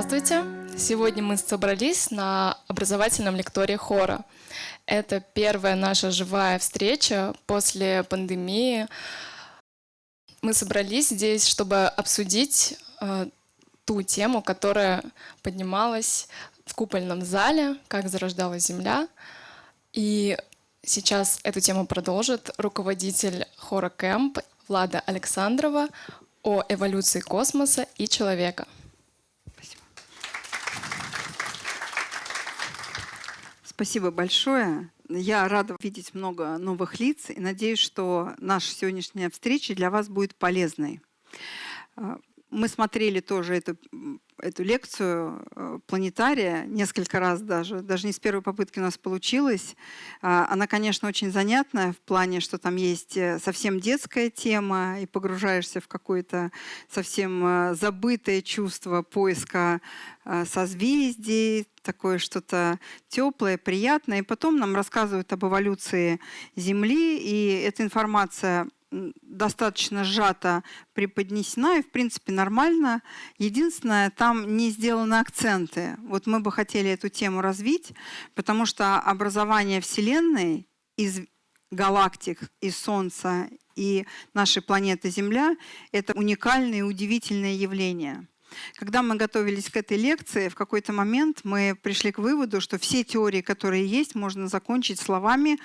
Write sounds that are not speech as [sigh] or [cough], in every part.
Здравствуйте! Сегодня мы собрались на образовательном лектории хора. Это первая наша живая встреча после пандемии. Мы собрались здесь, чтобы обсудить э, ту тему, которая поднималась в купольном зале, как зарождалась Земля. И сейчас эту тему продолжит руководитель хора Кэмп Влада Александрова о эволюции космоса и человека. Спасибо большое. Я рада видеть много новых лиц и надеюсь, что наша сегодняшняя встреча для вас будет полезной. Мы смотрели тоже эту, эту лекцию э, планетария несколько раз даже. Даже не с первой попытки у нас получилось. А, она, конечно, очень занятная в плане, что там есть э, совсем детская тема, и погружаешься в какое-то совсем э, забытое чувство поиска созвездий, такое что-то теплое, приятное. И потом нам рассказывают об эволюции Земли, и эта информация достаточно сжато преподнесена и, в принципе, нормально. Единственное, там не сделаны акценты. Вот мы бы хотели эту тему развить, потому что образование Вселенной из галактик, из Солнца и нашей планеты Земля — это уникальное и удивительное явление. Когда мы готовились к этой лекции, в какой-то момент мы пришли к выводу, что все теории, которые есть, можно закончить словами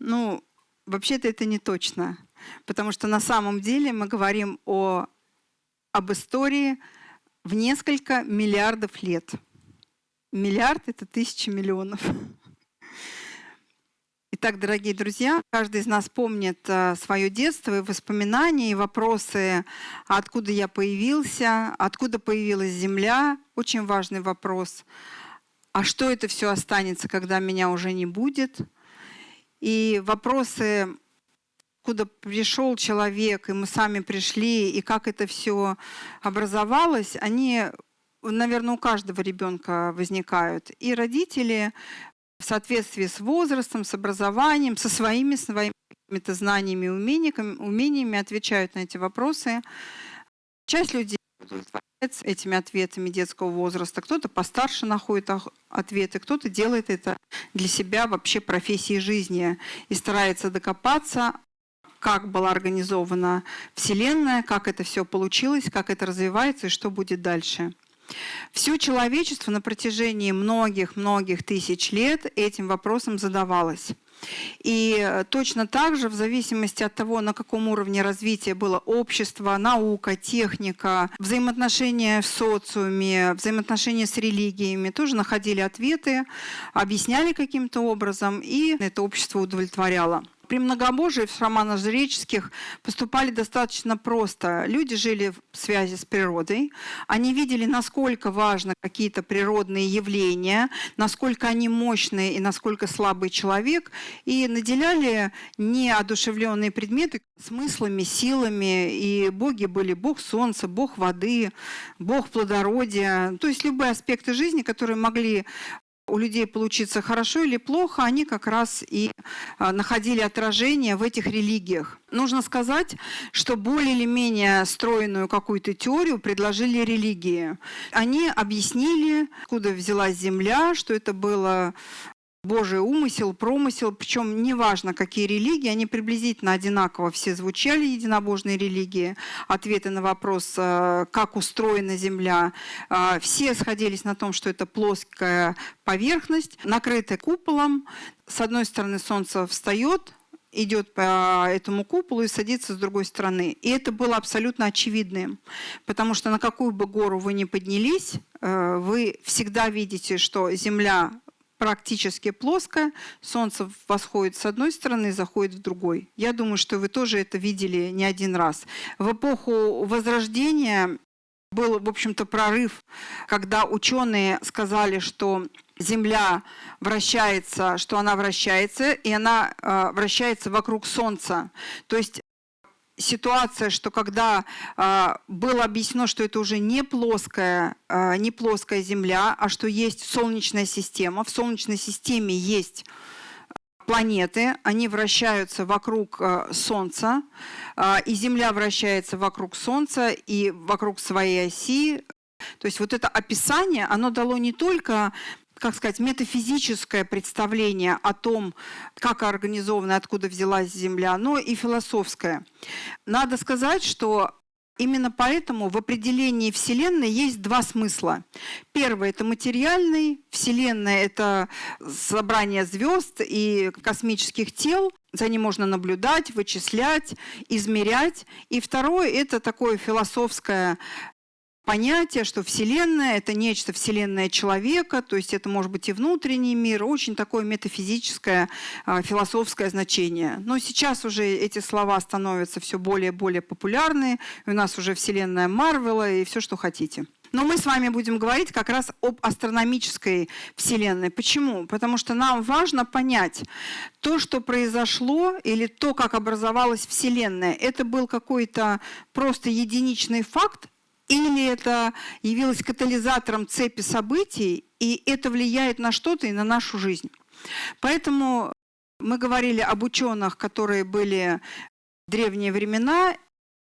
«ну, вообще-то это не точно». Потому что на самом деле мы говорим о, об истории в несколько миллиардов лет. Миллиард — это тысячи миллионов. Итак, дорогие друзья, каждый из нас помнит э, свое детство и воспоминания, и вопросы, откуда я появился, откуда появилась Земля. Очень важный вопрос. А что это все останется, когда меня уже не будет? И вопросы откуда пришел человек, и мы сами пришли, и как это все образовалось, они, наверное, у каждого ребенка возникают. И родители в соответствии с возрастом, с образованием, со своими, своими знаниями и умениями, умениями отвечают на эти вопросы. Часть людей удовлетворяется этими ответами детского возраста, кто-то постарше находит ответы, кто-то делает это для себя вообще профессией жизни и старается докопаться, как была организована Вселенная, как это все получилось, как это развивается и что будет дальше. Все человечество на протяжении многих-многих тысяч лет этим вопросом задавалось. И точно так же, в зависимости от того, на каком уровне развития было общество, наука, техника, взаимоотношения в социуме, взаимоотношения с религиями, тоже находили ответы, объясняли каким-то образом, и это общество удовлетворяло. При многобожии в романах жреческих поступали достаточно просто. Люди жили в связи с природой, они видели, насколько важны какие-то природные явления, насколько они мощные и насколько слабый человек, и наделяли неодушевленные предметы смыслами, силами, и боги были бог солнца, бог воды, бог плодородия, то есть любые аспекты жизни, которые могли у людей получиться хорошо или плохо, они как раз и а, находили отражение в этих религиях. Нужно сказать, что более или менее стройную какую-то теорию предложили религии. Они объяснили, откуда взялась Земля, что это было Божий умысел, промысел, причем неважно, какие религии, они приблизительно одинаково все звучали, единобожные религии, ответы на вопрос, э, как устроена Земля. Э, все сходились на том, что это плоская поверхность, накрытая куполом. С одной стороны солнце встает, идет по этому куполу и садится с другой стороны. И это было абсолютно очевидным, потому что на какую бы гору вы ни поднялись, э, вы всегда видите, что Земля практически плоская. Солнце восходит с одной стороны заходит в другой. Я думаю, что вы тоже это видели не один раз. В эпоху Возрождения был, в общем-то, прорыв, когда ученые сказали, что Земля вращается, что она вращается, и она э, вращается вокруг Солнца. То есть ситуация, что когда э, было объяснено, что это уже не плоская, э, не плоская Земля, а что есть Солнечная система. В Солнечной системе есть планеты, они вращаются вокруг э, Солнца, э, и Земля вращается вокруг Солнца и вокруг своей оси. То есть вот это описание, оно дало не только как сказать, метафизическое представление о том, как организована, откуда взялась Земля, но и философское. Надо сказать, что Именно поэтому в определении Вселенной есть два смысла. Первый – это материальный, Вселенная – это собрание звезд и космических тел, за ним можно наблюдать, вычислять, измерять. И второе – это такое философское понятие, что Вселенная – это нечто Вселенная человека, то есть это может быть и внутренний мир, очень такое метафизическое, а, философское значение. Но сейчас уже эти слова становятся все более и более популярны, у нас уже Вселенная Марвела и все, что хотите. Но мы с вами будем говорить как раз об астрономической Вселенной. Почему? Потому что нам важно понять, то, что произошло, или то, как образовалась Вселенная, это был какой-то просто единичный факт, или это явилось катализатором цепи событий, и это влияет на что-то и на нашу жизнь. Поэтому мы говорили об ученых, которые были в древние времена,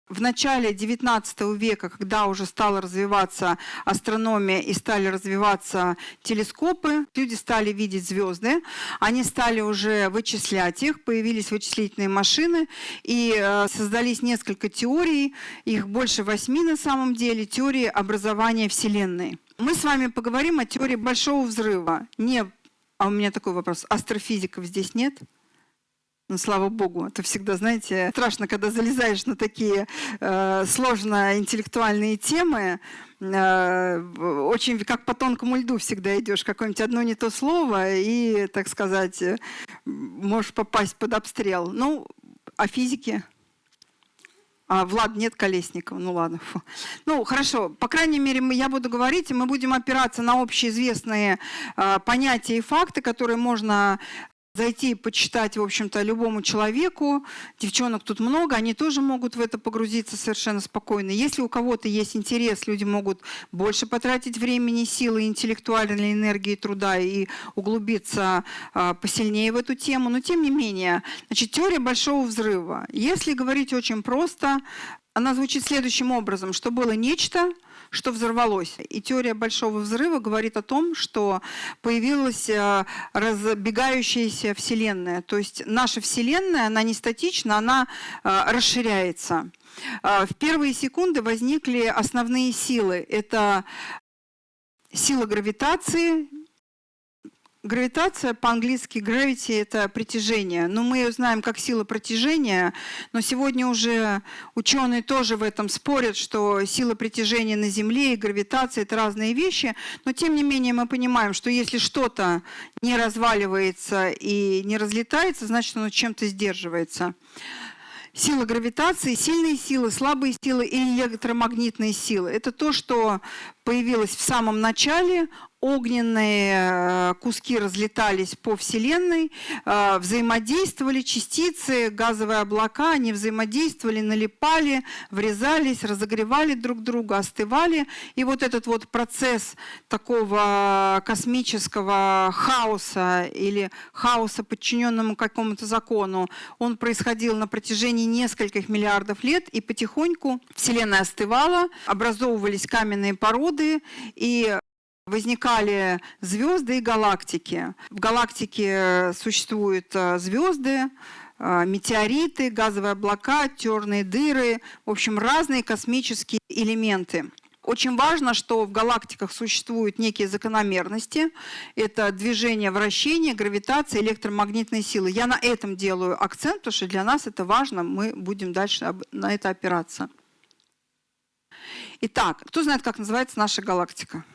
в начале XIX века, когда уже стала развиваться астрономия и стали развиваться телескопы, люди стали видеть звезды, они стали уже вычислять их, появились вычислительные машины, и э, создались несколько теорий, их больше восьми на самом деле, теории образования Вселенной. Мы с вами поговорим о теории Большого Взрыва. Не, а у меня такой вопрос, астрофизиков здесь нет? Ну, слава богу, это всегда, знаете, страшно, когда залезаешь на такие э, сложно интеллектуальные темы. Э, очень как по тонкому льду всегда идешь, какое-нибудь одно не то слово, и, так сказать, можешь попасть под обстрел. Ну, о физике. А Влад нет Колесникова, ну ладно. Фу. Ну хорошо, по крайней мере я буду говорить, и мы будем опираться на общеизвестные э, понятия и факты, которые можно зайти и почитать, в общем-то, любому человеку. Девчонок тут много, они тоже могут в это погрузиться совершенно спокойно. Если у кого-то есть интерес, люди могут больше потратить времени, силы, интеллектуальной энергии, труда и углубиться а, посильнее в эту тему. Но тем не менее, значит, теория большого взрыва. Если говорить очень просто, она звучит следующим образом, что было нечто, что взорвалось. И теория большого взрыва говорит о том, что появилась э, разбегающаяся Вселенная. То есть наша Вселенная, она не статична, она э, расширяется. Э, в первые секунды возникли основные силы. Это сила гравитации, Гравитация по-английски gravity – это притяжение. Но мы ее знаем как сила притяжения, но сегодня уже ученые тоже в этом спорят, что сила притяжения на Земле и гравитация – это разные вещи. Но тем не менее мы понимаем, что если что-то не разваливается и не разлетается, значит оно чем-то сдерживается сила гравитации, сильные силы, слабые силы и электромагнитные силы. Это то, что появилось в самом начале, огненные э, куски разлетались по Вселенной, э, взаимодействовали частицы, газовые облака, они взаимодействовали, налипали, врезались, разогревали друг друга, остывали. И вот этот вот процесс такого космического хаоса или хаоса, подчиненному какому-то закону, он происходил на протяжении нескольких миллиардов лет, и потихоньку Вселенная остывала, образовывались каменные породы, и возникали звезды и галактики. В галактике существуют э, звезды, э, метеориты, газовые облака, черные дыры, в общем, разные космические элементы. Очень важно, что в галактиках существуют некие закономерности. Это движение, вращение, гравитация, электромагнитные силы. Я на этом делаю акцент, потому что для нас это важно. Мы будем дальше на это опираться. Итак, кто знает, как называется наша галактика?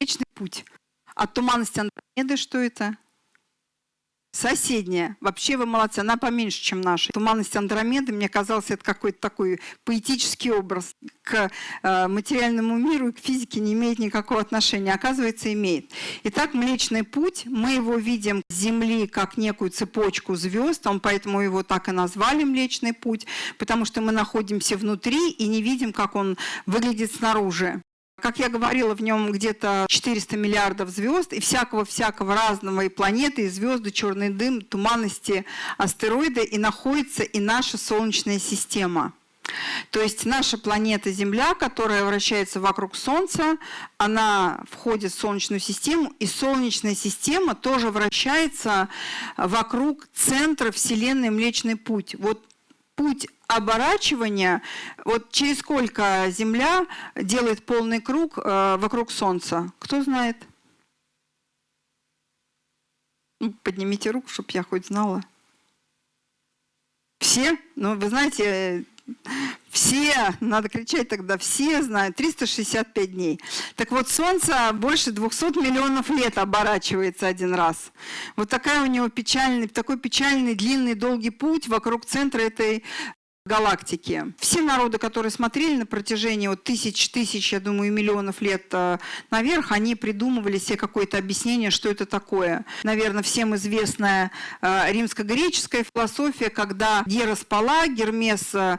Вечный путь. От туманности Андромеды что это? Соседняя. Вообще вы молодцы, она поменьше, чем наша. Туманность Андромеды, мне казалось, это какой-то такой поэтический образ. К э, материальному миру и к физике не имеет никакого отношения. Оказывается, имеет. Итак, Млечный Путь, мы его видим Земли как некую цепочку звезд, он поэтому его так и назвали Млечный Путь, потому что мы находимся внутри и не видим, как он выглядит снаружи. Как я говорила, в нем где-то 400 миллиардов звезд и всякого-всякого разного, и планеты, и звезды, черный дым, туманности, астероиды, и находится и наша Солнечная система. То есть наша планета Земля, которая вращается вокруг Солнца, она входит в Солнечную систему, и Солнечная система тоже вращается вокруг центра Вселенной Млечный Путь. Вот путь оборачивания, вот через сколько Земля делает полный круг э, вокруг Солнца? Кто знает? Ну, поднимите руку, чтобы я хоть знала. Все? Ну, вы знаете, все, надо кричать тогда, все знают, 365 дней. Так вот, Солнце больше 200 миллионов лет оборачивается один раз. Вот такая у него печальный, такой печальный, длинный, долгий путь вокруг центра этой галактики. Все народы, которые смотрели на протяжении вот тысяч, тысяч, я думаю, миллионов лет э, наверх, они придумывали себе какое-то объяснение, что это такое. Наверное, всем известная э, римско-греческая философия, когда Гера спала, Гермес э,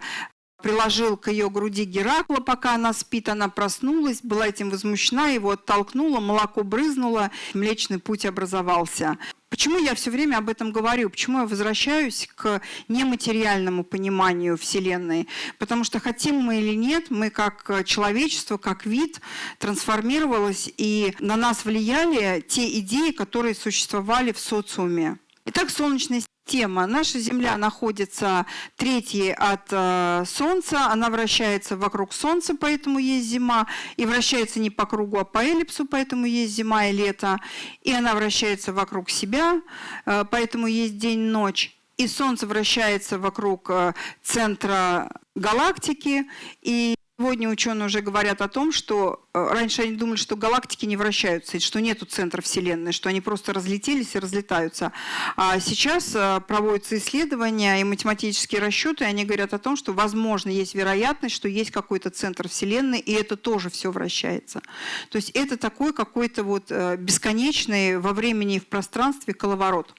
приложил к ее груди Геракла, пока она спит, она проснулась, была этим возмущена, его оттолкнула, молоко брызнуло, Млечный Путь образовался. Почему я все время об этом говорю? Почему я возвращаюсь к нематериальному пониманию Вселенной? Потому что хотим мы или нет, мы как человечество, как вид трансформировалось, и на нас влияли те идеи, которые существовали в социуме. Итак, Солнечная тема. Наша Земля находится третьей от э, Солнца, она вращается вокруг Солнца, поэтому есть зима, и вращается не по кругу, а по эллипсу, поэтому есть зима и лето, и она вращается вокруг себя, э, поэтому есть день-ночь. И Солнце вращается вокруг э, центра галактики, и Сегодня ученые уже говорят о том, что э, раньше они думали, что галактики не вращаются, что нету центра Вселенной, что они просто разлетелись и разлетаются. А сейчас э, проводятся исследования и математические расчеты, и они говорят о том, что, возможно, есть вероятность, что есть какой-то центр Вселенной, и это тоже все вращается. То есть это такой какой-то вот э, бесконечный во времени и в пространстве коловорот.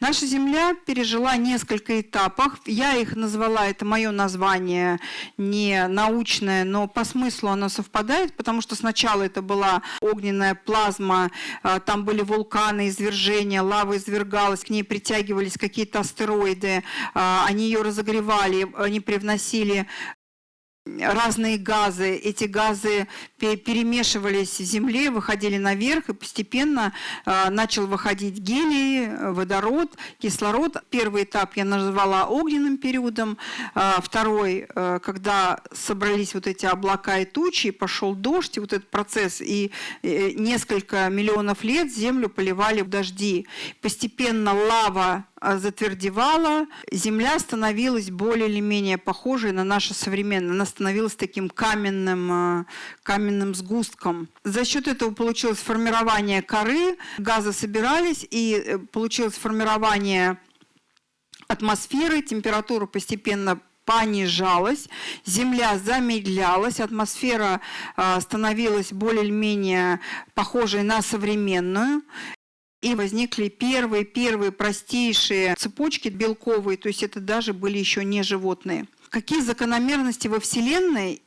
Наша Земля пережила несколько этапов. Я их назвала, это мое название, не научное, но по смыслу оно совпадает, потому что сначала это была огненная плазма, а, там были вулканы, извержения, лава извергалась, к ней притягивались какие-то астероиды, а, они ее разогревали, они привносили разные газы. Эти газы перемешивались в земле, выходили наверх, и постепенно а, начал выходить гелий, водород, кислород. Первый этап я назвала огненным периодом. А, второй, а, когда собрались вот эти облака и тучи, и пошел дождь, и вот этот процесс, и несколько миллионов лет землю поливали в дожди. Постепенно лава затвердевала, земля становилась более или менее похожей на наше современное. Она становилась таким каменным, а, каменным сгустком. За счет этого получилось формирование коры, газы собирались, и э, получилось формирование атмосферы, температура постепенно понижалась, Земля замедлялась, атмосфера а, становилась более-менее похожей на современную. И возникли первые-первые простейшие цепочки белковые, то есть это даже были еще не животные. Какие закономерности во Вселенной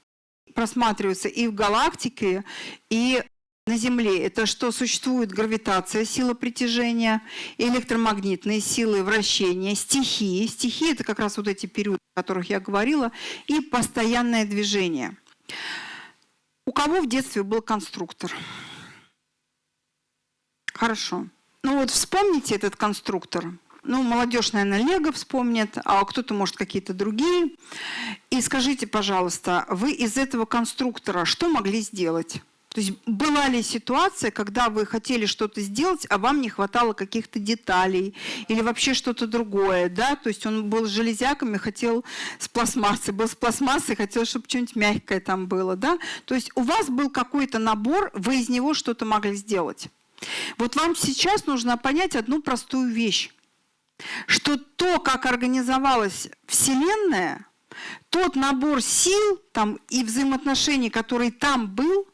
просматриваются и в галактике, и на Земле. Это что существует гравитация, сила притяжения, электромагнитные силы вращения, стихии. Стихии – это как раз вот эти периоды, о которых я говорила, и постоянное движение. У кого в детстве был конструктор? Хорошо. Ну вот вспомните этот конструктор. Ну, молодежь, наверное, Лего вспомнит, а кто-то, может, какие-то другие. И скажите, пожалуйста, вы из этого конструктора что могли сделать? То есть была ли ситуация, когда вы хотели что-то сделать, а вам не хватало каких-то деталей или вообще что-то другое, да? То есть он был железяками, хотел с пластмассой, был с пластмассой, хотел, чтобы что-нибудь мягкое там было, да? То есть у вас был какой-то набор, вы из него что-то могли сделать. Вот вам сейчас нужно понять одну простую вещь, что то, как организовалась Вселенная, тот набор сил там, и взаимоотношений, который там был,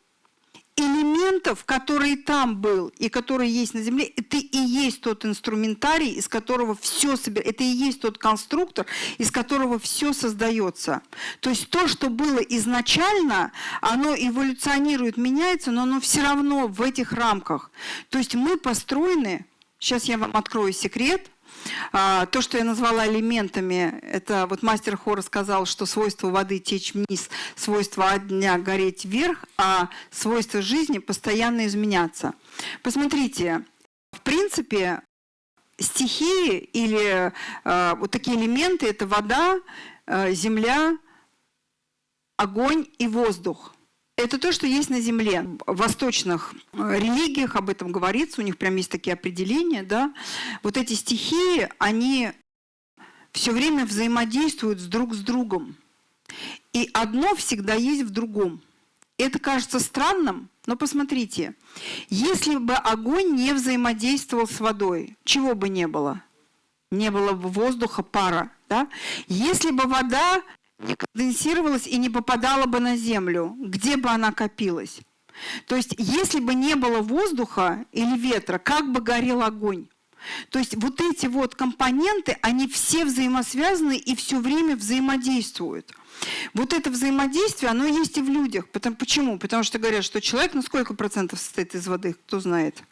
элементов, который там был и который есть на Земле, это и есть тот инструментарий, из которого все собирается, это и есть тот конструктор, из которого все создается. То есть то, что было изначально, оно эволюционирует, меняется, но оно все равно в этих рамках. То есть мы построены, сейчас я вам открою секрет, то, что я назвала элементами, это вот мастер хора сказал, что свойство воды течь вниз, свойство огня гореть вверх, а свойство жизни постоянно изменяться. Посмотрите, в принципе, стихии или э, вот такие элементы – это вода, э, земля, огонь и воздух. Это то, что есть на Земле. В восточных э, религиях об этом говорится, у них прям есть такие определения. Да? Вот эти стихии, они все время взаимодействуют с друг с другом. И одно всегда есть в другом. Это кажется странным, но посмотрите, если бы огонь не взаимодействовал с водой, чего бы не было? Не было бы воздуха, пара. Да? Если бы вода не конденсировалась и не попадала бы на землю, где бы она копилась? То есть, если бы не было воздуха или ветра, как бы горел огонь? То есть вот эти вот компоненты, они все взаимосвязаны и все время взаимодействуют. Вот это взаимодействие, оно есть и в людях. Потому, почему? Потому что говорят, что человек на сколько процентов состоит из воды, кто знает?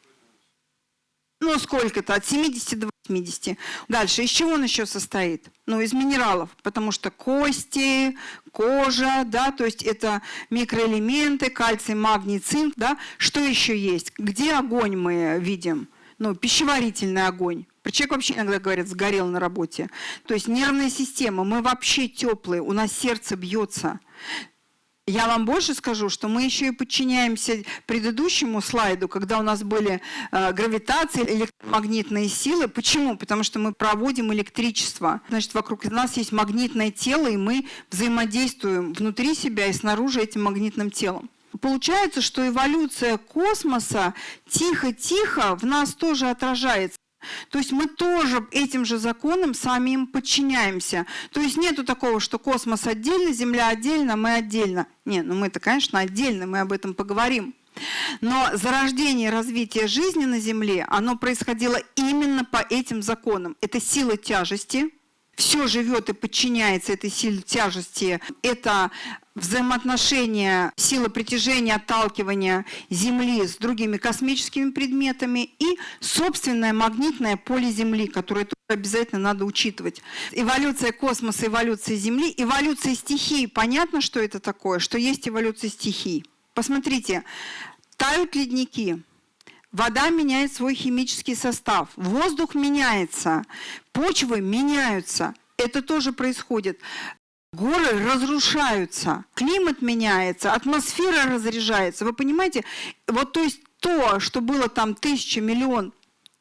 Ну, сколько-то, от 70 до 80. Дальше, из чего он еще состоит? Ну, из минералов, потому что кости, кожа, да, то есть это микроэлементы, кальций, магний, цинк, да. Что еще есть? Где огонь мы видим? Ну, пищеварительный огонь. Про человек вообще иногда говорят, сгорел на работе. То есть нервная система, мы вообще теплые, у нас сердце бьется. Я вам больше скажу, что мы еще и подчиняемся предыдущему слайду, когда у нас были э, гравитации, электромагнитные силы. Почему? Потому что мы проводим электричество. Значит, вокруг нас есть магнитное тело, и мы взаимодействуем внутри себя и снаружи этим магнитным телом. Получается, что эволюция космоса тихо-тихо в нас тоже отражается. То есть мы тоже этим же законам сами им подчиняемся. То есть нету такого, что космос отдельно, Земля отдельно, мы отдельно. Нет, ну мы-то, конечно, отдельно, мы об этом поговорим. Но зарождение и развитие жизни на Земле, оно происходило именно по этим законам. Это сила тяжести, все живет и подчиняется этой силе тяжести. Это взаимоотношения силы притяжения, отталкивания Земли с другими космическими предметами и собственное магнитное поле Земли, которое тоже обязательно надо учитывать. Эволюция космоса, эволюция Земли, эволюция стихий. Понятно, что это такое, что есть эволюция стихий. Посмотрите, тают ледники, вода меняет свой химический состав, воздух меняется, почвы меняются. Это тоже происходит. Горы разрушаются, климат меняется, атмосфера разряжается. Вы понимаете? Вот то есть то, что было там тысяча, миллион,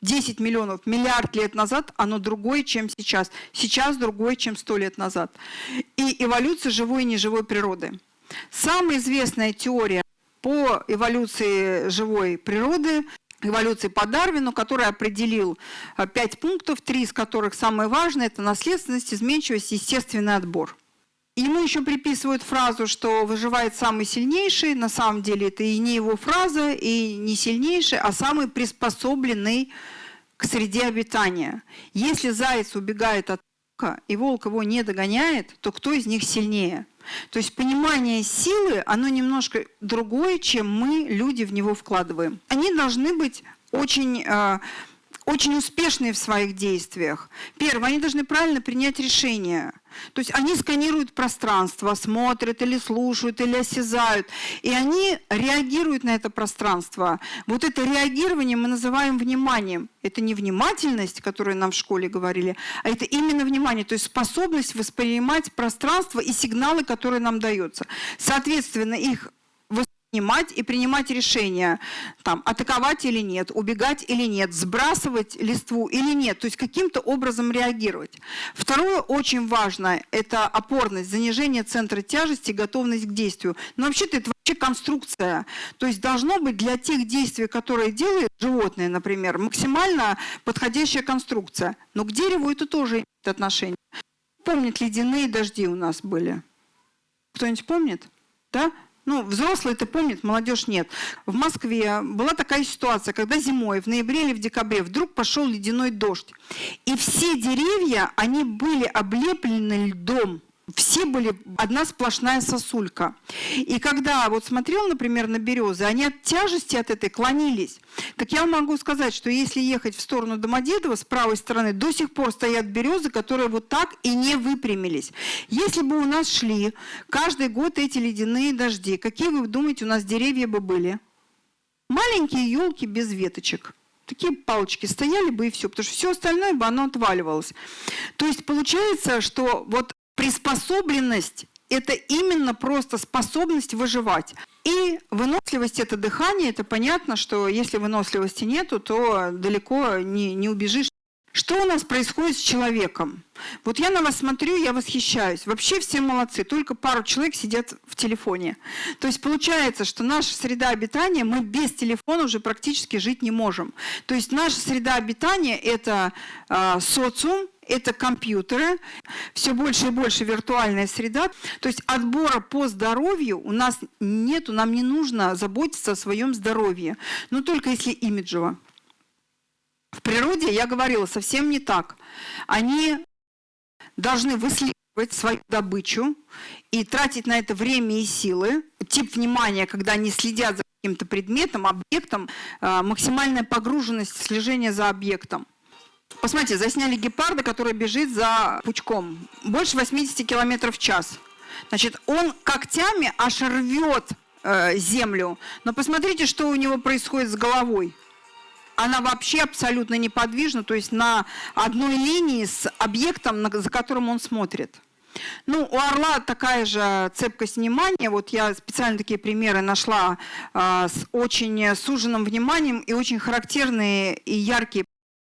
10 миллионов, миллиард лет назад, оно другое, чем сейчас. Сейчас другое, чем 100 лет назад. И эволюция живой и неживой природы. Самая известная теория по эволюции живой природы эволюции по Дарвину, который определил э, пять пунктов, три из которых самые важные – это наследственность, изменчивость, естественный отбор. Ему еще приписывают фразу, что выживает самый сильнейший. На самом деле это и не его фраза, и не сильнейший, а самый приспособленный к среде обитания. Если заяц убегает от волка, и волк его не догоняет, то кто из них сильнее? То есть понимание силы, оно немножко другое, чем мы, люди, в него вкладываем. Они должны быть очень э, очень успешные в своих действиях. Первое, они должны правильно принять решение. То есть они сканируют пространство, смотрят или слушают, или осязают, и они реагируют на это пространство. Вот это реагирование мы называем вниманием. Это не внимательность, которую нам в школе говорили, а это именно внимание, то есть способность воспринимать пространство и сигналы, которые нам даются. Соответственно, их воспринимать и принимать решения, там, атаковать или нет, убегать или нет, сбрасывать листву или нет, то есть каким-то образом реагировать. Второе очень важное – это опорность, занижение центра тяжести, готовность к действию. Но вообще-то это вообще конструкция, то есть должно быть для тех действий, которые делает животное, например, максимально подходящая конструкция. Но к дереву это тоже имеет отношение. Помнит, ледяные дожди у нас были? Кто-нибудь помнит? Да? Ну, взрослые это помнят, молодежь нет. В Москве была такая ситуация, когда зимой, в ноябре или в декабре, вдруг пошел ледяной дождь. И все деревья, они были облеплены льдом. Все были одна сплошная сосулька. И когда вот смотрел, например, на березы, они от тяжести от этой клонились. Так я могу сказать, что если ехать в сторону Домодедова, с правой стороны до сих пор стоят березы, которые вот так и не выпрямились. Если бы у нас шли каждый год эти ледяные дожди, какие вы думаете, у нас деревья бы были? Маленькие елки без веточек такие палочки стояли бы и все, потому что все остальное бы оно отваливалось. То есть получается, что вот приспособленность – это именно просто способность выживать. И выносливость – это дыхание. Это понятно, что если выносливости нету, то далеко не, не убежишь. Что у нас происходит с человеком? Вот я на вас смотрю, я восхищаюсь. Вообще все молодцы, только пару человек сидят в телефоне. То есть получается, что наша среда обитания, мы без телефона уже практически жить не можем. То есть наша среда обитания – это э, социум, это компьютеры, все больше и больше виртуальная среда. То есть отбора по здоровью у нас нету, нам не нужно заботиться о своем здоровье, но только если имиджево. В природе, я говорила, совсем не так. Они должны выслеживать свою добычу и тратить на это время и силы. Тип внимания, когда они следят за каким-то предметом, объектом, а, максимальная погруженность слежения за объектом. Посмотрите, засняли гепарда, который бежит за пучком. Больше 80 км в час. Значит, он когтями аж рвет э, землю. Но посмотрите, что у него происходит с головой. Она вообще абсолютно неподвижна, то есть на одной линии с объектом, за которым он смотрит. Ну, у орла такая же цепкость внимания. Вот я специально такие примеры нашла э, с очень суженным вниманием и очень характерные и яркие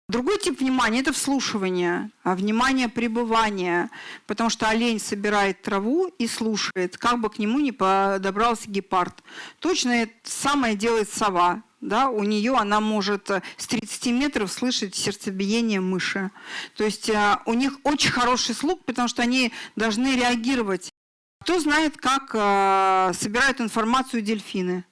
Другой тип внимания – это вслушивание, а внимание пребывания, потому что олень собирает траву и слушает, как бы к нему не подобрался гепард. Точно это самое делает сова. Да, у нее она может с 30 метров слышать сердцебиение мыши. То есть э, у них очень хороший слух, потому что они должны реагировать. Кто знает, как э, собирают информацию дельфины?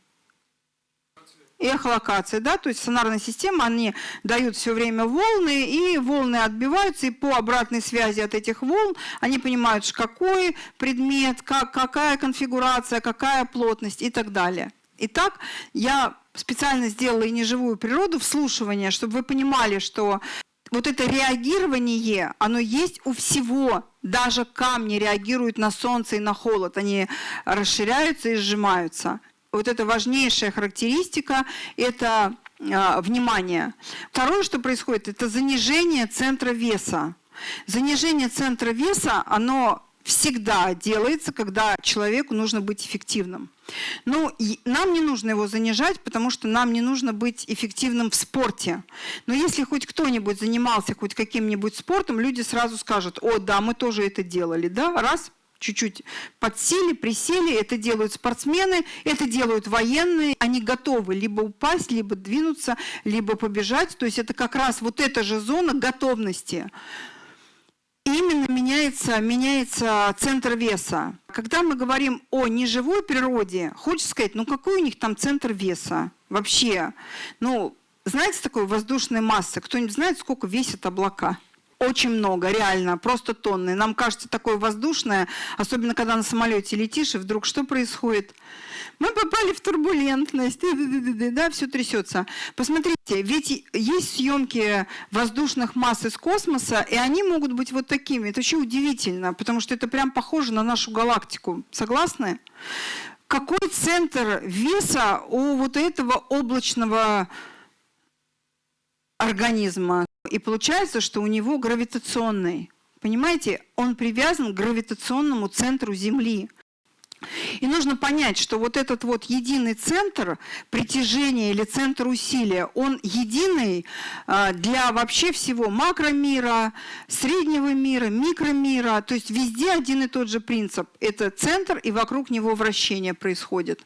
эхолокация, да, то есть сонарная система, они дают все время волны, и волны отбиваются, и по обратной связи от этих волн они понимают, какой предмет, как, какая конфигурация, какая плотность и так далее. Итак, я специально сделала и неживую природу, вслушивание, чтобы вы понимали, что вот это реагирование, оно есть у всего. Даже камни реагируют на солнце и на холод. Они расширяются и сжимаются вот это важнейшая характеристика – это э, внимание. Второе, что происходит, это занижение центра веса. Занижение центра веса, оно всегда делается, когда человеку нужно быть эффективным. Ну, нам не нужно его занижать, потому что нам не нужно быть эффективным в спорте. Но если хоть кто-нибудь занимался хоть каким-нибудь спортом, люди сразу скажут, о, да, мы тоже это делали, да, раз, чуть-чуть подсели, присели. Это делают спортсмены, это делают военные. Они готовы либо упасть, либо двинуться, либо побежать. То есть это как раз вот эта же зона готовности. Именно меняется, меняется центр веса. Когда мы говорим о неживой природе, хочется сказать, ну какой у них там центр веса вообще? Ну, знаете такой воздушной массы? Кто-нибудь знает, сколько весят облака? Очень много, реально, просто тонны. Нам кажется такое воздушное, особенно когда на самолете летишь, и вдруг что происходит? Мы попали в турбулентность, да, все трясется. Посмотрите, ведь есть съемки воздушных масс из космоса, и они могут быть вот такими. Это очень удивительно, потому что это прям похоже на нашу галактику. Согласны? Какой центр веса у вот этого облачного организма? И получается, что у него гравитационный. Понимаете, он привязан к гравитационному центру Земли. И нужно понять, что вот этот вот единый центр притяжения или центр усилия, он единый а, для вообще всего макромира, среднего мира, микромира. То есть везде один и тот же принцип. Это центр, и вокруг него вращение происходит.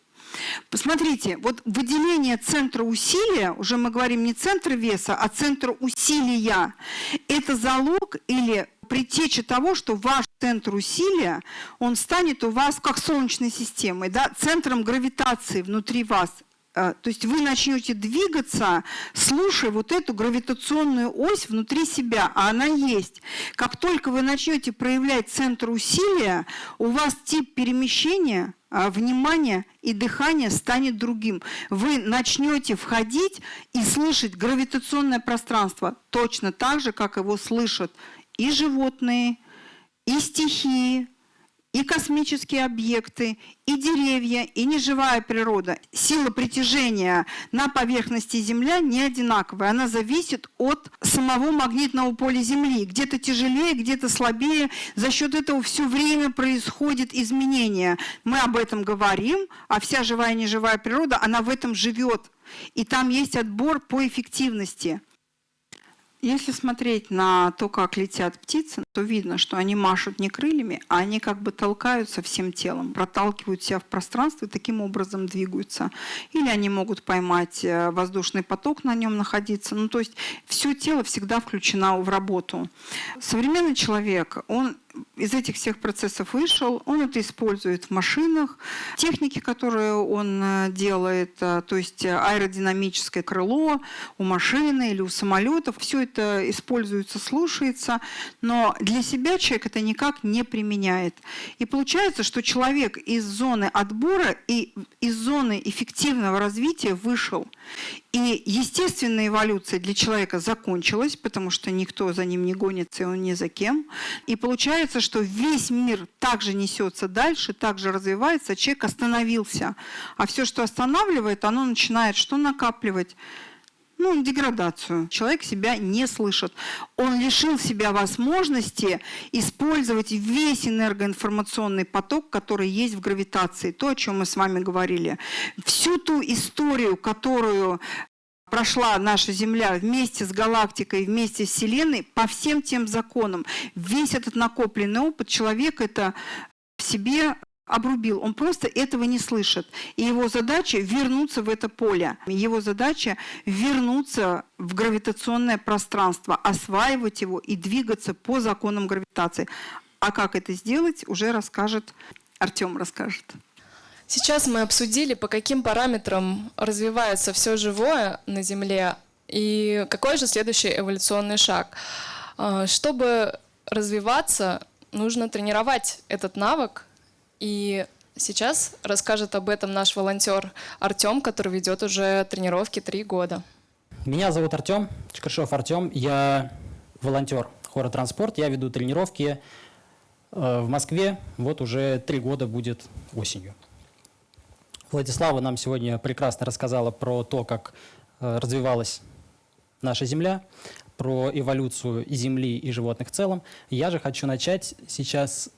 Посмотрите, вот выделение центра усилия, уже мы говорим не центр веса, а центр усилия, это залог или предтеча того, что ваш центр усилия, он станет у вас как солнечной системой, да, центром гравитации внутри вас. а, то есть вы начнете двигаться, слушая вот эту гравитационную ось внутри себя, а она есть. Как только вы начнете проявлять центр усилия, у вас тип перемещения, а, внимания и дыхания станет другим. Вы начнете входить и слышать гравитационное пространство точно так же, как его слышат и животные, и стихии, и космические объекты, и деревья, и неживая природа. Сила притяжения на поверхности Земля не одинаковая. Она зависит от самого магнитного поля Земли. Где-то тяжелее, где-то слабее. За счет этого все время происходит изменение. Мы об этом говорим, а вся живая и неживая природа, она в этом живет. И там есть отбор по эффективности. Если смотреть на то, как летят птицы, то видно, что они машут не крыльями, а они как бы толкаются всем телом, проталкивают себя в пространство и таким образом двигаются. Или они могут поймать э, воздушный поток, на нем находиться. Ну, то есть все тело всегда включено в работу. Современный человек, он из этих всех процессов вышел, он это использует в машинах. Техники, которые он э, делает, э, то есть аэродинамическое крыло у машины или у самолетов, все это используется, слушается, но для себя человек это никак не применяет. И получается, что человек из зоны отбора и из зоны эффективного развития вышел. И естественная эволюция для человека закончилась, потому что никто за ним не гонится, и он ни за кем. И получается, что весь мир также несется дальше, также развивается, человек остановился. А все, что останавливает, оно начинает что накапливать? Ну, деградацию. Человек себя не слышит. Он лишил себя возможности использовать весь энергоинформационный поток, который есть в гравитации. То, о чем мы с вами говорили. Всю ту историю, которую прошла наша Земля вместе с галактикой, вместе с Вселенной, по всем тем законам. Весь этот накопленный опыт человек это в себе обрубил, он просто этого не слышит. И его задача вернуться в это поле. Его задача вернуться в гравитационное пространство, осваивать его и двигаться по законам гравитации. А как это сделать, уже расскажет Артем расскажет. Сейчас мы обсудили, по каким параметрам развивается все живое на Земле и какой же следующий эволюционный шаг. А, чтобы развиваться, нужно тренировать этот навык, и сейчас расскажет об этом наш волонтер Артем, который ведет уже тренировки три года. Меня зовут Артем, Чкаршов Артем. Я волонтер хора «Транспорт». Я веду тренировки э, в Москве. Вот уже три года будет осенью. Владислава нам сегодня прекрасно рассказала про то, как э, развивалась наша Земля, про эволюцию Земли, и животных в целом. Я же хочу начать сейчас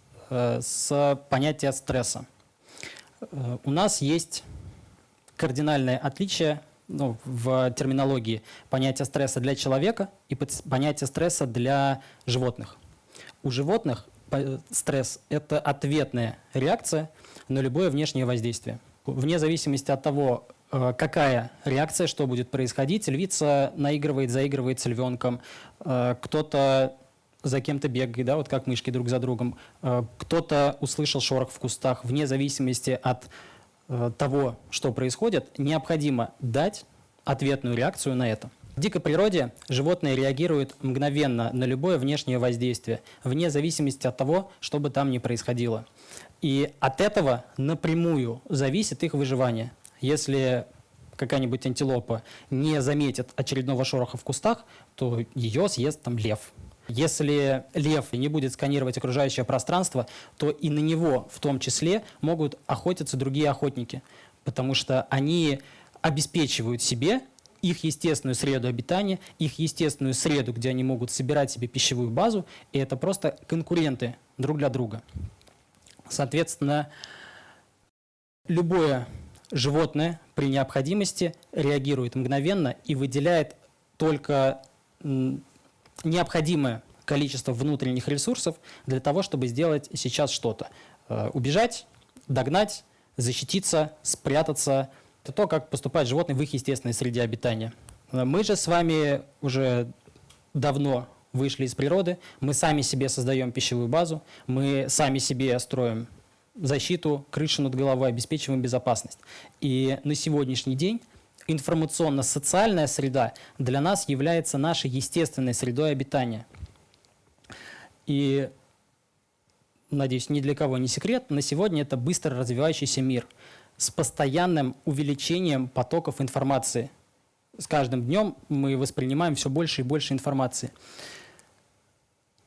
с понятия стресса. Э, у нас есть кардинальное отличие ну, в терминологии понятия стресса для человека и понятие стресса для животных. У животных стресс – это ответная реакция на любое внешнее воздействие. Вне зависимости от того, э, какая реакция, что будет происходить, львица наигрывает, заигрывает с львенком, кто-то за кем-то бегает, да, вот как мышки друг за другом. Э, кто-то услышал шорох в кустах, вне зависимости от э, того, что происходит, необходимо дать ответную реакцию на это. В дикой природе животные реагируют мгновенно на любое внешнее воздействие, вне зависимости от того, что бы там ни происходило. И от этого напрямую зависит их выживание. Если какая-нибудь антилопа не заметит очередного шороха в кустах, то ее съест там лев если лев не будет сканировать окружающее пространство, то и на него в том числе могут охотиться другие охотники, потому что они обеспечивают себе их естественную среду обитания, их естественную среду, где они могут собирать себе пищевую базу, и это просто конкуренты друг для друга. Соответственно, любое животное при необходимости реагирует мгновенно и выделяет только необходимое количество внутренних ресурсов для того, чтобы сделать сейчас что-то. Э, убежать, догнать, защититься, спрятаться. Это то, как поступают животные в их естественной среде обитания. Э, мы же с вами уже давно вышли из природы, мы сами себе создаем пищевую базу, мы сами себе строим защиту крыши над головой, обеспечиваем безопасность. И на сегодняшний день информационно-социальная среда для нас является нашей естественной средой обитания. И, надеюсь, ни для кого не секрет, на сегодня это быстро развивающийся мир с постоянным увеличением потоков информации. С каждым днем мы воспринимаем все больше и больше информации.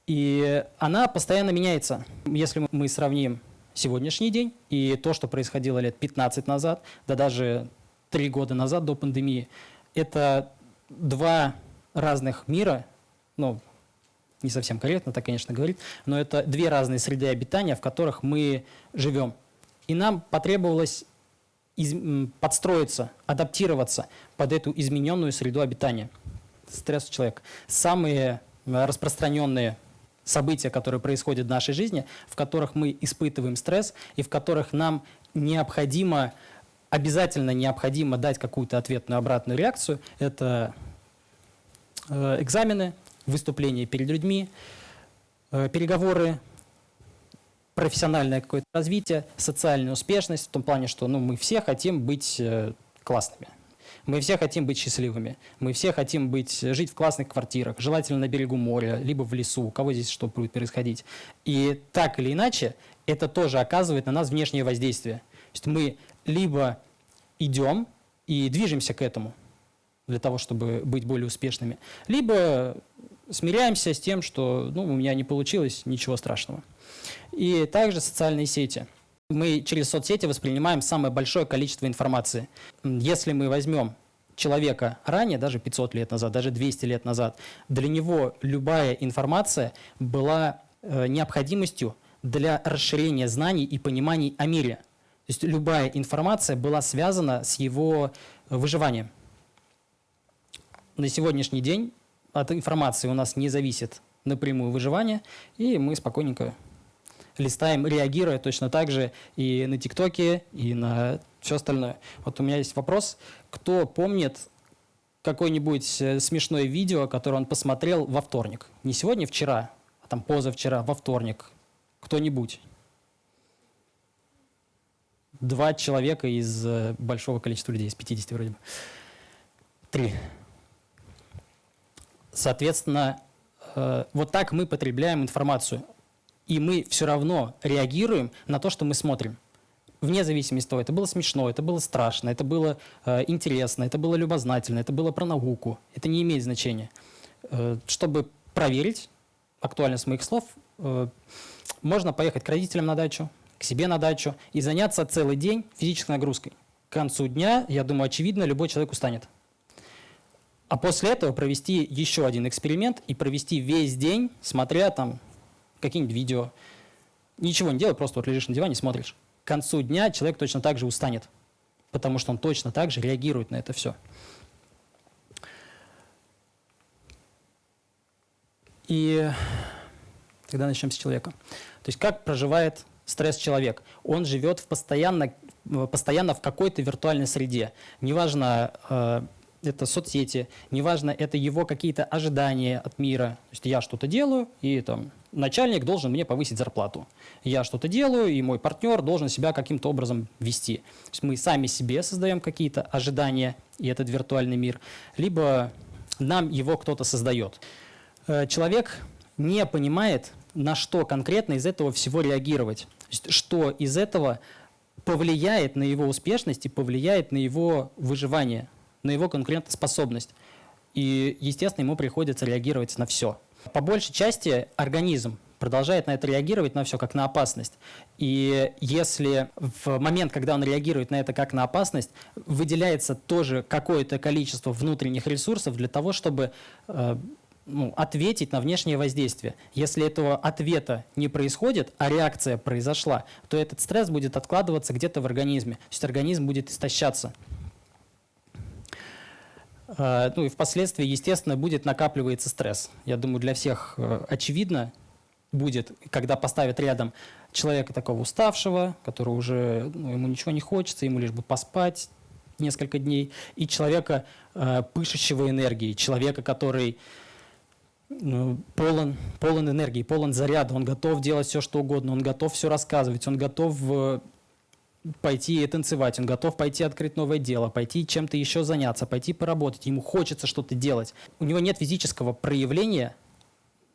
И она постоянно меняется. Если мы сравним сегодняшний день и то, что происходило лет 15 назад, да даже три года назад до пандемии, это два разных мира, ну, не совсем корректно так, конечно, говорить, но это две разные среды обитания, в которых мы живем. И нам потребовалось из, подстроиться, адаптироваться под эту измененную среду обитания. Стресс у человека. Самые распространенные события, которые происходят в нашей жизни, в которых мы испытываем стресс и в которых нам необходимо, обязательно необходимо дать какую-то ответную обратную реакцию, это э, экзамены, выступления перед людьми, э, переговоры, профессиональное какое-то развитие, социальная успешность в том плане, что ну, мы все хотим быть э, классными. Мы все хотим быть счастливыми. Мы все хотим быть, жить в классных квартирах, желательно на берегу моря, либо в лесу, у кого здесь что будет происходить. И так или иначе, это тоже оказывает на нас внешнее воздействие. То есть мы либо идем и движемся к этому, для того, чтобы быть более успешными, либо смиряемся с тем, что ну, у меня не получилось, ничего страшного. И также социальные сети – мы через соцсети воспринимаем самое большое количество информации. Если мы возьмем человека ранее, даже 500 лет назад, даже 200 лет назад, для него любая информация была э, необходимостью для расширения знаний и пониманий о мире. То есть любая информация была связана с его выживанием. На сегодняшний день от информации у нас не зависит напрямую выживание, и мы спокойненько листаем, реагируя точно так же и на ТикТоке, и на все остальное. Вот у меня есть вопрос. Кто помнит какое-нибудь э, смешное видео, которое он посмотрел во вторник? Не сегодня, вчера, а там позавчера, во вторник. Кто-нибудь? Два человека из э, большого количества людей, из 50 вроде бы. Три. Соответственно, э, вот так мы потребляем информацию и мы все равно реагируем на то, что мы смотрим. Вне зависимости от того, это было смешно, это было страшно, это было э, интересно, это было любознательно, это было про науку. Это не имеет значения. Чтобы проверить актуальность моих слов, можно поехать к родителям на дачу, себе на дачу и заняться целый день физической нагрузкой. К концу дня, я думаю, очевидно, любой человек устанет. А после этого провести еще один эксперимент и провести весь день, смотря там какие-нибудь видео. Ничего не делай, просто вот лежишь на диване, смотришь. К концу дня человек точно так же устанет, потому что он точно так же реагирует на это все. И тогда начнем с человека. То есть как проживает стресс человек? Он живет в постоянно, постоянно в какой-то виртуальной среде. Неважно, э, это соцсети, неважно, это его какие-то ожидания от мира. То есть я что-то делаю, и там начальник должен мне повысить зарплату. Я что-то делаю, и мой партнер должен себя каким-то образом вести. То есть мы сами себе создаем какие-то ожидания, и этот виртуальный мир, либо нам его кто-то создает. Э, человек не понимает, на что конкретно из этого всего реагировать. Что из этого повлияет на его успешность и повлияет на его выживание, на его конкурентоспособность. И, естественно, ему приходится реагировать на все. По большей части организм продолжает на это реагировать на все как на опасность. И если в момент, когда он реагирует на это как на опасность, выделяется тоже какое-то количество внутренних ресурсов для того, чтобы э, ну, ответить на внешнее воздействие. Если этого ответа не происходит, а реакция произошла, то этот стресс будет откладываться где-то в организме. То есть организм будет истощаться. Э, ну и впоследствии, естественно, будет накапливаться стресс. Я думаю, для всех э, очевидно будет, когда поставят рядом человека такого уставшего, который уже, ну, ему ничего не хочется, ему лишь бы поспать несколько дней, и человека, э, пышущего энергией, человека, который полон, полон энергии, полон заряда, он готов делать все, что угодно, он готов все рассказывать, он готов э, пойти и танцевать, он готов пойти открыть новое дело, пойти чем-то еще заняться, пойти поработать, ему хочется что-то делать. У него нет физического проявления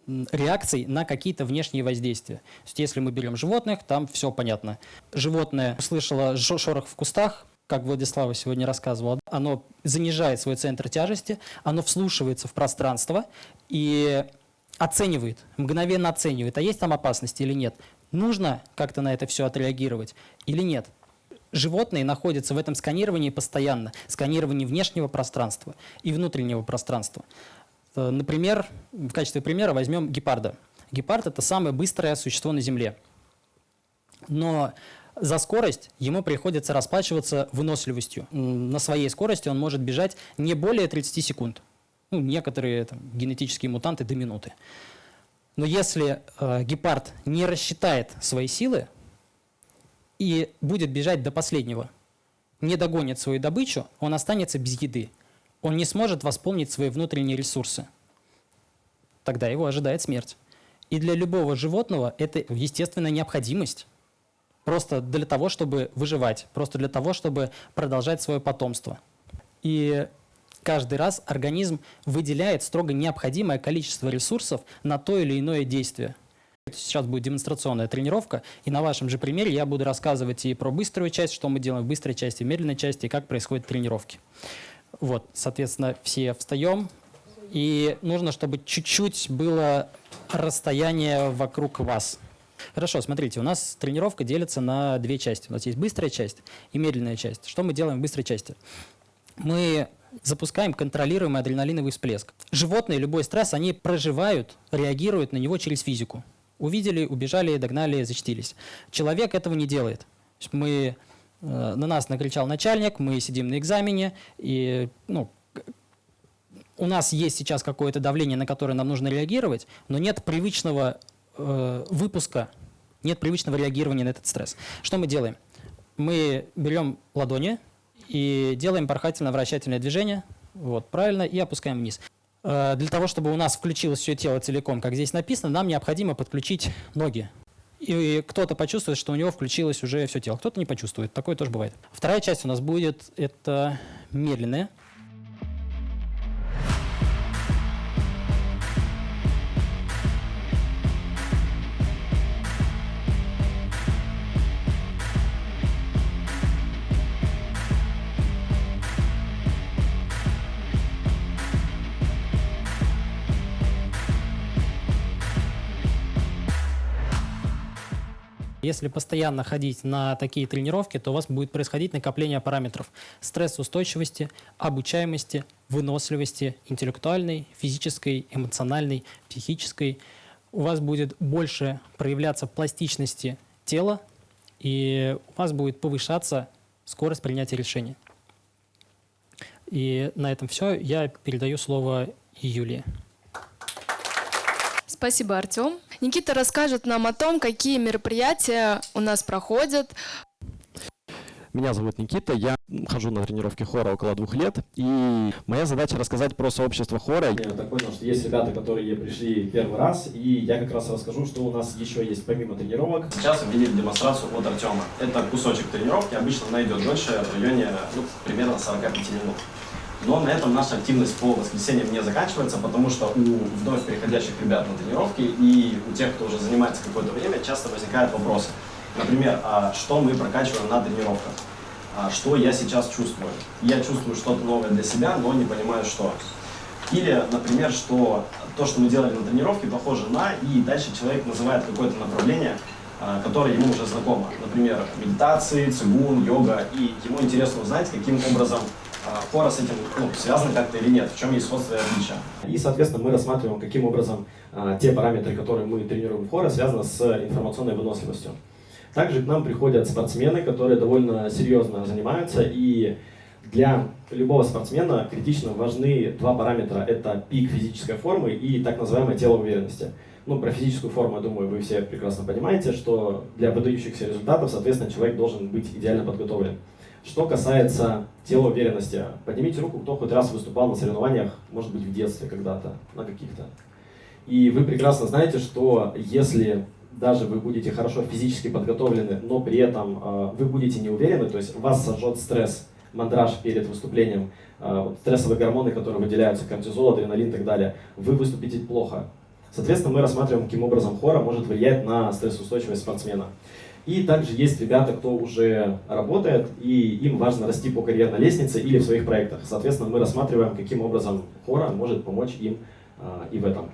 реакций на какие-то внешние воздействия. То есть, если мы берем животных, там все понятно. Животное услышало шорох в кустах, как Владислава сегодня рассказывала, оно занижает свой центр тяжести, оно вслушивается в пространство и оценивает, мгновенно оценивает, а есть там опасность или нет. Нужно как-то на это все отреагировать или нет. Животные находятся в этом сканировании постоянно, сканировании внешнего пространства и внутреннего пространства. Э, например, в качестве примера возьмем гепарда. Гепард – это самое быстрое существо на Земле. Но за скорость ему приходится расплачиваться выносливостью. На своей скорости он может бежать не более 30 секунд. Ну, некоторые там, генетические мутанты до минуты. Но если э, гепард не рассчитает свои силы и будет бежать до последнего, не догонит свою добычу, он останется без еды он не сможет восполнить свои внутренние ресурсы. Тогда его ожидает смерть. И для любого животного это естественная необходимость. Просто для того, чтобы выживать, просто для того, чтобы продолжать свое потомство. И каждый раз организм выделяет строго необходимое количество ресурсов на то или иное действие. Сейчас будет демонстрационная тренировка, и на вашем же примере я буду рассказывать и про быструю часть, что мы делаем в быстрой части, в медленной части, и как происходят тренировки. Вот, соответственно, все встаем. И нужно, чтобы чуть-чуть было расстояние вокруг вас. Хорошо, смотрите, у нас тренировка делится на две части. У нас есть быстрая часть и медленная часть. Что мы делаем в быстрой части? Мы запускаем контролируемый адреналиновый всплеск. Животные, любой стресс, они проживают, реагируют на него через физику. Увидели, убежали, догнали, защитились. Человек этого не делает. Мы Э, на нас накричал начальник, мы сидим на экзамене, и ну, у нас есть сейчас какое-то давление, на которое нам нужно реагировать, но нет привычного э, выпуска, нет привычного реагирования на этот стресс. Что мы делаем? Мы берем ладони и делаем порхательно-вращательное движение, вот, правильно, и опускаем вниз. Э, для того, чтобы у нас включилось все тело целиком, как здесь написано, нам необходимо подключить ноги и кто-то почувствует, что у него включилось уже все тело, кто-то не почувствует. Такое тоже бывает. Вторая часть у нас будет это медленная. Если постоянно ходить на такие тренировки, то у вас будет происходить накопление параметров стрессоустойчивости, обучаемости, выносливости, интеллектуальной, физической, эмоциональной, психической. У вас будет больше проявляться пластичности тела, и у вас будет повышаться скорость принятия решений. И на этом все. Я передаю слово Юлии. Спасибо, Артем. Никита расскажет нам о том, какие мероприятия у нас проходят. Меня зовут Никита, я хожу на тренировки хора около двух лет, и моя задача рассказать про сообщество хора. Я так понял, что есть ребята, которые пришли первый раз, и я как раз расскажу, что у нас еще есть помимо тренировок. Сейчас увидели демонстрацию от Артема. Это кусочек тренировки, обычно она идет дольше, в районе ну, примерно 45 минут. Но на этом наша активность по воскресеньям не заканчивается, потому что у вновь переходящих ребят на тренировки и у тех, кто уже занимается какое-то время, часто возникают вопросы. Например, а что мы прокачиваем на тренировках? А что я сейчас чувствую? Я чувствую что-то новое для себя, но не понимаю, что. Или, например, что то, что мы делали на тренировке, похоже на, и дальше человек называет какое-то направление, а, которое ему уже знакомо. Например, медитации, цигун, йога, и ему интересно узнать, каким образом хора с этим ну, связаны как-то или нет, в чем есть сходство и отличие. И, соответственно, мы рассматриваем, каким образом а, те параметры, которые мы тренируем в хора, связаны с информационной выносливостью. Также к нам приходят спортсмены, которые довольно серьезно занимаются, и для любого спортсмена критично важны два параметра. Это пик физической формы и так называемое тело уверенности. Ну, про физическую форму, я думаю, вы все прекрасно понимаете, что для выдающихся результатов, соответственно, человек должен быть идеально подготовлен. Что касается тела уверенности, поднимите руку, кто хоть раз выступал на соревнованиях, может быть, в детстве когда-то, на каких-то. И вы прекрасно знаете, что если даже вы будете хорошо физически подготовлены, но при этом э, вы будете не уверены, то есть вас сожжет стресс, мандраж перед выступлением, э, стрессовые гормоны, которые выделяются, кортизол, адреналин и так далее, вы выступите плохо. Соответственно, мы рассматриваем, каким образом хора может влиять на стрессоустойчивость спортсмена. И также есть ребята, кто уже работает, и им важно расти по карьерной лестнице или в своих проектах. Соответственно, мы рассматриваем, каким образом хора может помочь им э, и в этом.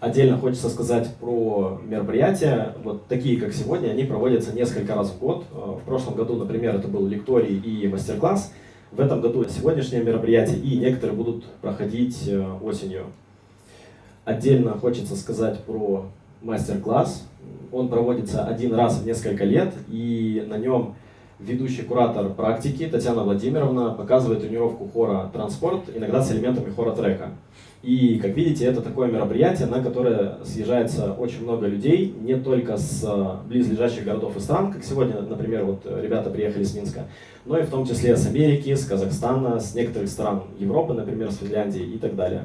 Отдельно хочется сказать про мероприятия. Вот такие, как сегодня, они проводятся несколько раз в год. Э, в прошлом году, например, это был лекторий и мастер-класс. В этом году сегодняшнее мероприятие, и некоторые будут проходить э, осенью. Отдельно хочется сказать про мастер-класс. Он проводится один раз в несколько лет, и на нем ведущий куратор практики Татьяна Владимировна показывает тренировку хора «Транспорт», иногда с элементами хора трека. И, как видите, это такое мероприятие, на которое съезжается очень много людей, не только с а, близлежащих городов и стран, как сегодня, например, вот ребята приехали с Минска, но и в том числе с Америки, с Казахстана, с некоторых стран Европы, например, с Финляндии и так далее.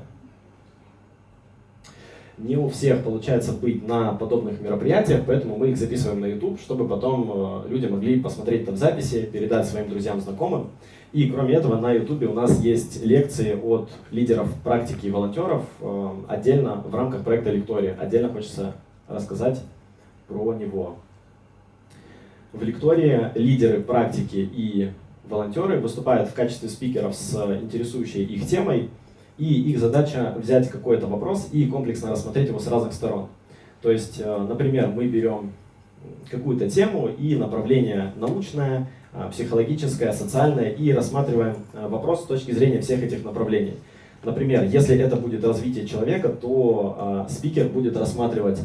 Не у всех получается быть на подобных мероприятиях, поэтому мы их записываем на YouTube, чтобы потом а, люди могли посмотреть там записи, передать своим друзьям, знакомым. И кроме этого на YouTube у нас есть лекции от лидеров практики и волонтеров э, отдельно в рамках проекта Лектория. Отдельно хочется рассказать про него. В Лектории лидеры практики и волонтеры выступают в качестве спикеров с интересующей их темой, и их задача взять какой-то вопрос и комплексно рассмотреть его с разных сторон. То есть, э, например, мы берем какую-то тему и направление научное, а, психологическое, социальное, и рассматриваем а, вопрос с точки зрения всех этих направлений. Например, если это будет развитие человека, то спикер будет рассматривать,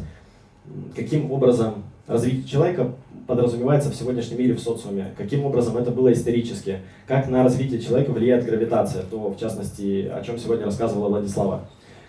каким образом развитие человека подразумевается в сегодняшнем мире в социуме, каким образом это было исторически, как на развитие человека влияет гравитация, то, в частности, о чем сегодня рассказывала Владислава,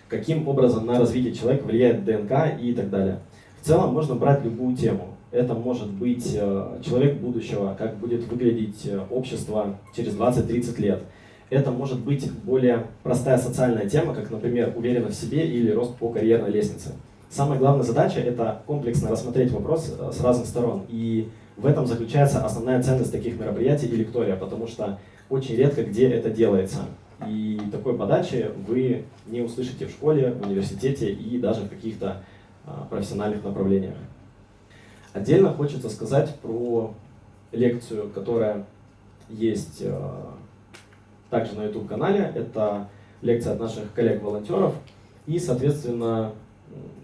каким образом на развитие человека влияет ДНК и так далее. В целом можно брать любую тему. Это может быть э, человек будущего, как будет выглядеть э, общество через 20-30 лет. Это может быть более простая социальная тема, как, например, уверенность в себе или рост по карьерной лестнице. Самая главная задача – это комплексно рассмотреть вопрос э, с разных сторон. И в этом заключается основная ценность таких мероприятий и лектория, потому что очень редко где это делается. И такой подачи вы не услышите в школе, в университете и даже в каких-то профессиональных направлениях. Отдельно хочется сказать про лекцию, которая есть э, также на YouTube-канале. Это лекция от наших коллег-волонтеров. И, соответственно,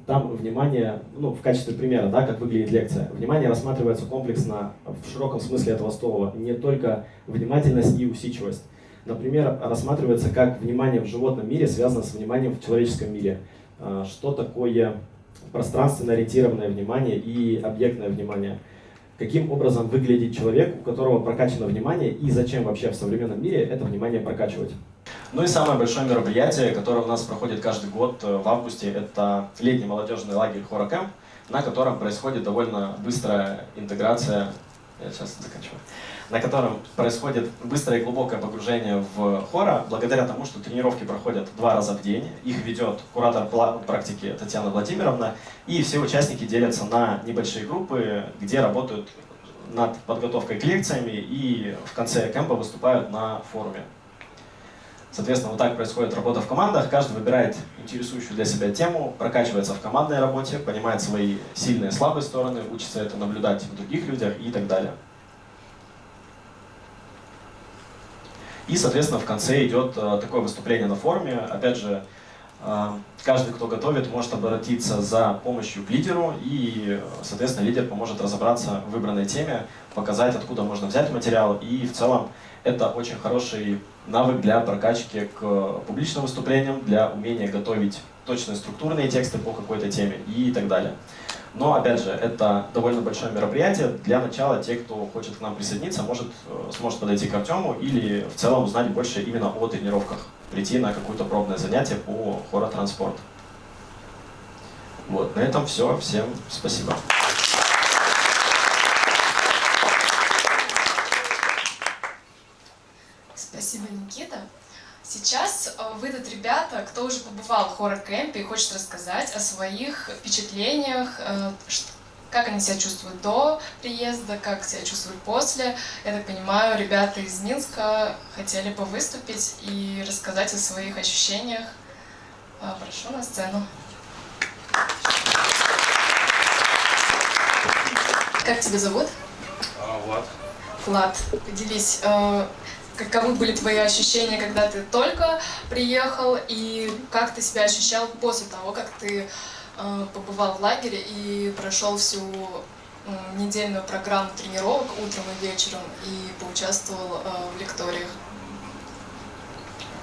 там внимание, ну, в качестве примера, да, как выглядит лекция, внимание рассматривается комплексно в широком смысле этого слова, не только внимательность и усидчивость. Например, рассматривается, как внимание в животном мире связано с вниманием в человеческом мире. Э, что такое пространственно ориентированное внимание и объектное внимание. Каким образом выглядит человек, у которого прокачано внимание, и зачем вообще в современном мире это внимание прокачивать. Ну и самое большое мероприятие, которое у нас проходит каждый год э, в августе, это летний молодежный лагерь Хорокэмп, на котором происходит довольно быстрая интеграция. Я сейчас заканчиваю на котором происходит быстрое и глубокое погружение в хора, благодаря тому, что тренировки проходят два раза в день. Их ведет куратор практики Татьяна Владимировна, и все участники делятся на небольшие группы, где работают над подготовкой к лекциями и в конце кемпа выступают на форуме. Соответственно, вот так происходит работа в командах. Каждый выбирает интересующую для себя тему, прокачивается в командной работе, понимает свои сильные и слабые стороны, учится это наблюдать в других людях и так далее. И, соответственно, в конце идет э, такое выступление на форуме. Опять же, каждый, кто готовит, может обратиться за помощью к лидеру, и, соответственно, лидер поможет разобраться в выбранной теме, показать, откуда можно взять материал, и в целом это очень хороший навык для прокачки к публичным выступлениям, для умения готовить точные структурные тексты по какой-то теме и так далее. Но, опять же, это довольно большое мероприятие. Для начала те, кто хочет к нам присоединиться, может, э, сможет подойти к Артему или в целом узнать больше именно о тренировках. Прийти на какое-то пробное занятие по хоротранспорт. Вот, на этом все. Всем спасибо. Спасибо, Никита. Сейчас э, выйдут ребята, кто уже побывал в хоррор-кемпе и хочет рассказать о своих впечатлениях, э, как они себя чувствуют до приезда, как себя чувствуют после. Я так понимаю, ребята из Минска хотели бы выступить и рассказать о своих ощущениях. Э, Прошу на сцену. Как тебя зовут? А, Влад. Влад, поделись, э, каковы были твои ощущения, когда ты только приехал, и как ты себя ощущал после того, как ты побывал в лагере и прошел всю э, недельную программу тренировок утром и вечером и поучаствовал э, в лекториях?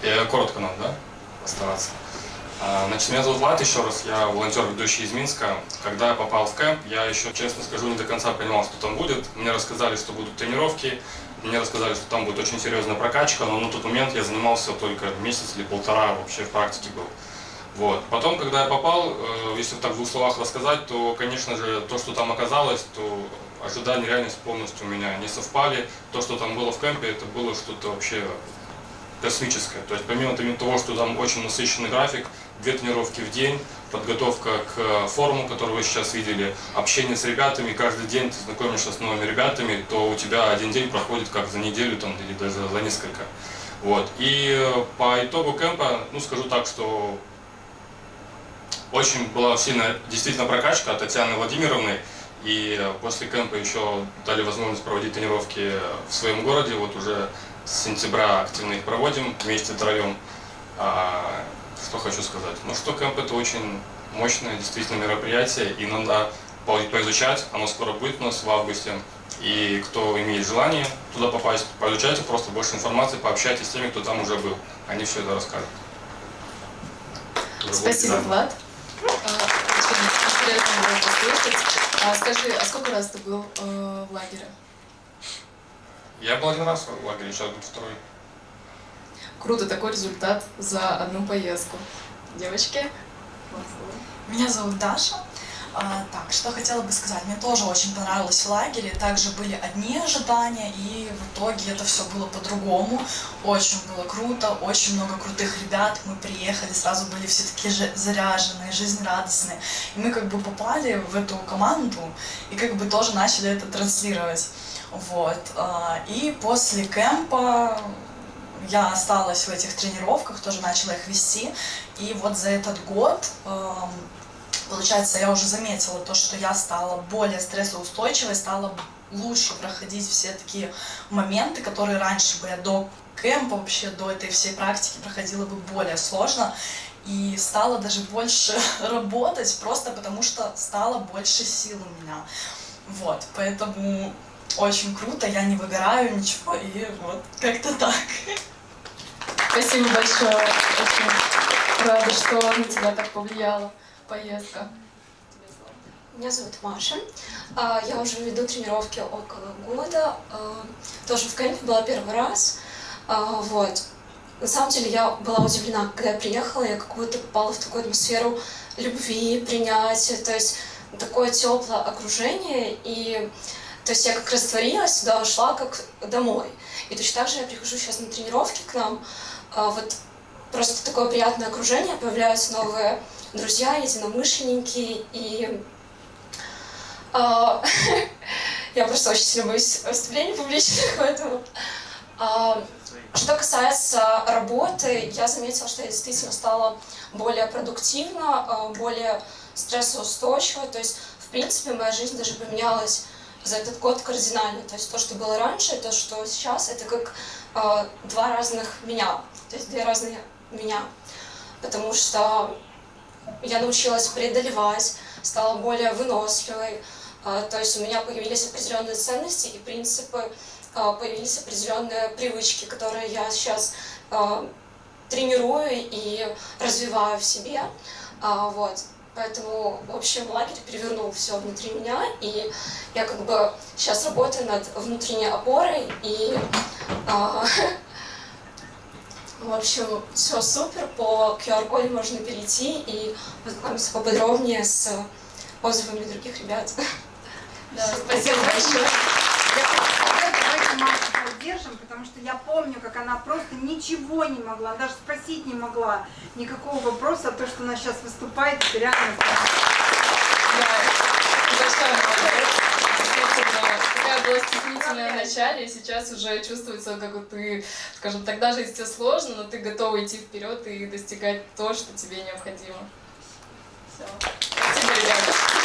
Я коротко надо, да? Постараться. А, Значит, меня зовут Влад, еще раз, я волонтер, ведущий из Минска. Когда я попал в кемп, я еще, честно скажу, не до конца понимал, что там будет. Мне рассказали, что будут тренировки, мне рассказали, что там будет очень серьезная прокачка, но на тот момент я занимался только месяц или полтора вообще в практике был. Вот. Потом, когда я попал, э, если так в двух словах рассказать, то, конечно же, то, что там оказалось, то ожидания реальность полностью у меня не совпали. То, что там было в кемпе, это было что-то вообще космическое. То есть помимо того, что там очень насыщенный график, две тренировки в день, подготовка к форуму, который вы сейчас видели, общение с ребятами, каждый день ты знакомишься с новыми ребятами, то у тебя один день проходит как за неделю там, или даже за несколько. Вот. И э, по итогу кемпа, ну скажу так, что очень была сильная действительно прокачка от Татьяны Владимировны. И после кемпа еще дали возможность проводить тренировки в своем городе. Вот уже с сентября активно их проводим вместе втроем. А, что хочу сказать? Ну что кемп это очень мощное действительно мероприятие, и надо по- поизучать. Оно скоро будет у нас в августе. И кто имеет желание туда попасть, поизучайте просто больше информации, пообщайтесь с теми, кто там уже был. Они все это расскажут. Спасибо. Влад. А, Скажи, а сколько раз ты был э, в лагере? Я был один раз в лагере, сейчас будет второй. Круто, такой результат за одну поездку. Девочки? Меня зовут Даша. А, так, что хотела бы сказать. Мне тоже очень понравилось в лагере. Также были одни ожидания, и в итоге это все было по-другому. Очень было круто, очень много крутых ребят. Мы приехали, сразу были все такие же заряженные, жизнерадостные. И мы как бы попали в эту команду и как бы тоже начали это транслировать. Вот. а, И после кемпа я осталась в этих тренировках, тоже начала их вести. И вот за этот год, получается, я уже заметила то, что я стала более стрессоустойчивой, стала лучше проходить все такие моменты, которые раньше бы я до кемпа, вообще до этой всей практики проходила бы более сложно. И стала даже больше [laughs] работать, просто потому что стало больше сил у меня. Вот, поэтому очень круто, я не выгораю, ничего, и вот как-то так. Спасибо большое. Очень рада, что на тебя так повлияла поездка. Меня зовут Маша. А, Я уже веду тренировки около года. А, Тоже в кемпе была первый раз. А, Вот. На самом деле я была удивлена, когда я приехала, я как будто попала в такую атмосферу любви, принятия, то есть такое теплое окружение, и то есть я как растворилась, сюда ушла как домой. И точно так же я прихожу сейчас на тренировки к нам, вот просто такое приятное окружение, появляются новые друзья, единомышленники, и а, [laughs] я просто очень сильно боюсь выступлений публичных, поэтому... А, Что касается работы, я заметила, что я действительно стала более продуктивна, а, более стрессоустойчива. То есть, в принципе, моя жизнь даже поменялась за этот год кардинально. То есть то, что было раньше, то, что сейчас, это как а, два разных меня. То есть две разные меня. Потому что я научилась преодолевать, стала более выносливой. А, То есть у меня появились определенные ценности и принципы, а, появились определенные привычки, которые я сейчас а, тренирую и развиваю в себе. Вот. Поэтому, в общем, лагерь перевернул все внутри меня, и я как бы сейчас работаю над внутренней опорой, и [laughs] в общем, все супер. По QR-коду можно перейти и познакомиться поподробнее с отзывами других ребят. Да, спасибо большое. Давайте Машу поддержим, потому что я помню, как она просто ничего не могла, даже спросить не могла никакого вопроса, а то, что она сейчас выступает, это реально... Да, большая молодец. Действительно, такая в начале, и сейчас уже чувствуется, как ты, скажем так, даже если тебе сложно, но ты готова идти вперед и достигать то, что тебе необходимо. Все. Спасибо, ребята.